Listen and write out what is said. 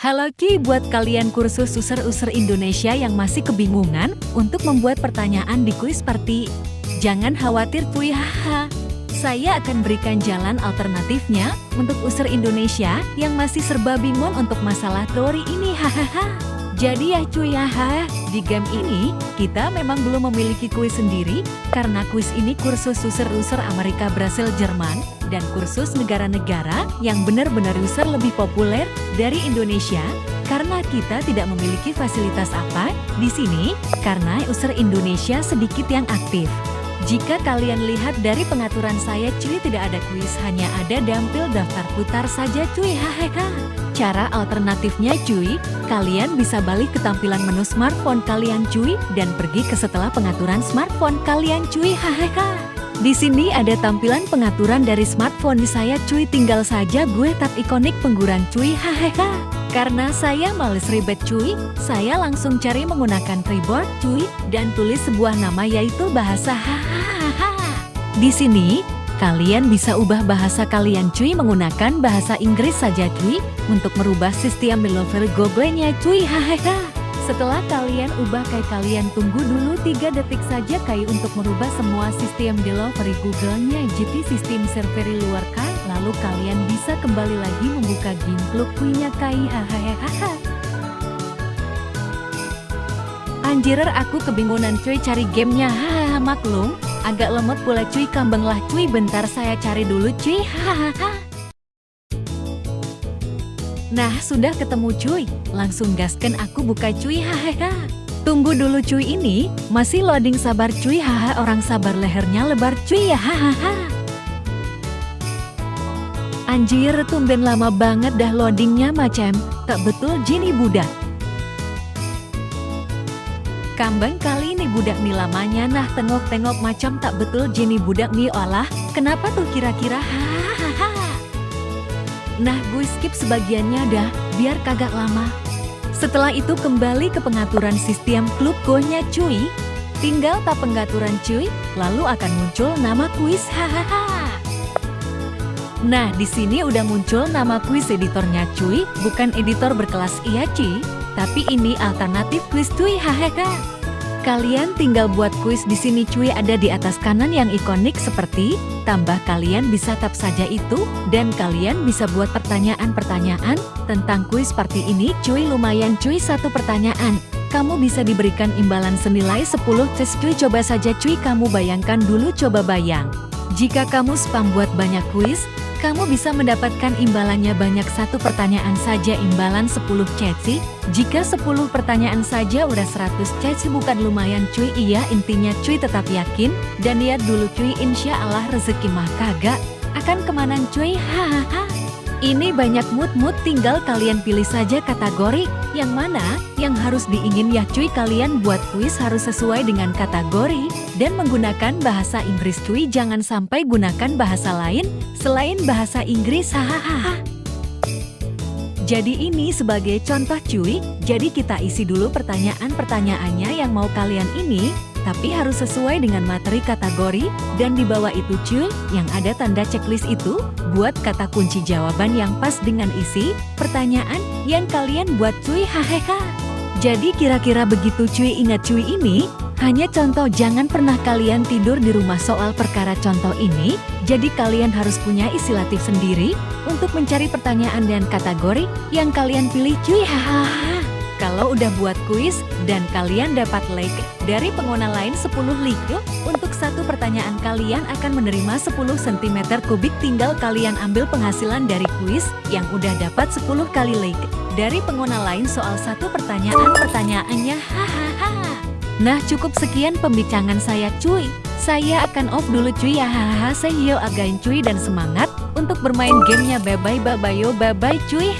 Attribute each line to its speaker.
Speaker 1: Halo Ki buat kalian kursus user-user Indonesia yang masih kebingungan untuk membuat pertanyaan di kuis party. Jangan khawatir cuy haha. Saya akan berikan jalan alternatifnya untuk user Indonesia yang masih serba bingung untuk masalah teori ini hahaha. Jadi ya cuy haha, di game ini kita memang belum memiliki kuis sendiri karena kuis ini kursus user-user Amerika, Brasil, Jerman dan kursus negara-negara yang benar-benar user lebih populer dari Indonesia karena kita tidak memiliki fasilitas apa di sini karena user Indonesia sedikit yang aktif. Jika kalian lihat dari pengaturan saya cuy tidak ada kuis hanya ada dampil daftar putar saja cuy hahaha. Cara alternatifnya cuy, kalian bisa balik ke tampilan menu smartphone kalian cuy dan pergi ke setelah pengaturan smartphone kalian cuy hahaha. Di sini ada tampilan pengaturan dari smartphone saya cuy tinggal saja gue tap ikonik pengguran cuy hahaha. Karena saya males ribet cuy, saya langsung cari menggunakan keyboard cuy dan tulis sebuah nama yaitu bahasa hahaha. Di sini, kalian bisa ubah bahasa kalian cuy menggunakan bahasa Inggris saja cuy untuk merubah sistem developer Google-nya cuy hahaha. Setelah kalian ubah kayak kalian tunggu dulu 3 detik saja kayak untuk merubah semua sistem delivery Google-nya. Jadi sistem server luar kai. Lalu kalian bisa kembali lagi membuka game klub punya kai. Hahaha. Anjirer aku kebingungan cuy cari gamenya. Hahaha maklum. Agak lemot pula cuy. Kambang lah cuy. Bentar saya cari dulu cuy. Hahaha Nah, sudah ketemu cuy. Langsung gaskan aku buka cuy hahaha. Tunggu dulu cuy ini, masih loading sabar cuy haha orang sabar lehernya lebar cuy ya hahaha. Anjir, tumben lama banget dah loadingnya macam, tak betul Jini budak. Kambang kali ini budak nih lamanya nah tengok-tengok macam tak betul Jenny budak nih olah, kenapa tuh kira-kira hahaha. Nah gue skip sebagiannya dah, biar kagak lama. Setelah itu kembali ke pengaturan sistem klub go-nya cuy. Tinggal tap pengaturan cuy, lalu akan muncul nama kuis hahaha. Nah, di sini udah muncul nama kuis editornya cuy, bukan editor berkelas iya cuy, tapi ini alternatif kuis cuy hahaha. Kalian tinggal buat kuis di sini cuy ada di atas kanan yang ikonik seperti, tambah kalian bisa tap saja itu, dan kalian bisa buat pertanyaan-pertanyaan tentang kuis seperti ini cuy lumayan cuy satu pertanyaan. Kamu bisa diberikan imbalan senilai 10 tes cuy coba saja cuy kamu bayangkan dulu coba bayang. Jika kamu spam buat banyak kuis, kamu bisa mendapatkan imbalannya banyak satu pertanyaan saja imbalan 10 ceci. Jika 10 pertanyaan saja udah 100 ceci bukan lumayan cuy. Iya intinya cuy tetap yakin. Dan lihat dulu cuy insya Allah rezeki mah kagak akan ke mana cuy. Hahaha. Ini banyak mood-mood tinggal kalian pilih saja kategori. Yang mana yang harus diingin ya cuy kalian buat kuis harus sesuai dengan kategori dan menggunakan bahasa Inggris cuy jangan sampai gunakan bahasa lain selain bahasa Inggris hahaha. Jadi ini sebagai contoh cuy, jadi kita isi dulu pertanyaan-pertanyaannya yang mau kalian ini tapi harus sesuai dengan materi kategori, dan di bawah itu cuy, yang ada tanda checklist itu, buat kata kunci jawaban yang pas dengan isi, pertanyaan yang kalian buat cuy hahaha. Jadi kira-kira begitu cuy ingat cuy ini, hanya contoh jangan pernah kalian tidur di rumah soal perkara contoh ini, jadi kalian harus punya isilatif sendiri untuk mencari pertanyaan dan kategori yang kalian pilih cuy hahaha. Kalau udah buat kuis dan kalian dapat like dari pengguna lain 10 like, untuk satu pertanyaan kalian akan menerima 10 cm kubik tinggal kalian ambil penghasilan dari kuis yang udah dapat 10 kali like dari pengguna lain soal satu pertanyaan pertanyaannya hahaha. Nah cukup sekian pembicaraan saya cuy. Saya akan off dulu cuy ya hahaha. Saya again cuy dan semangat untuk bermain gamenya bye bye bye bye bye bye cuy.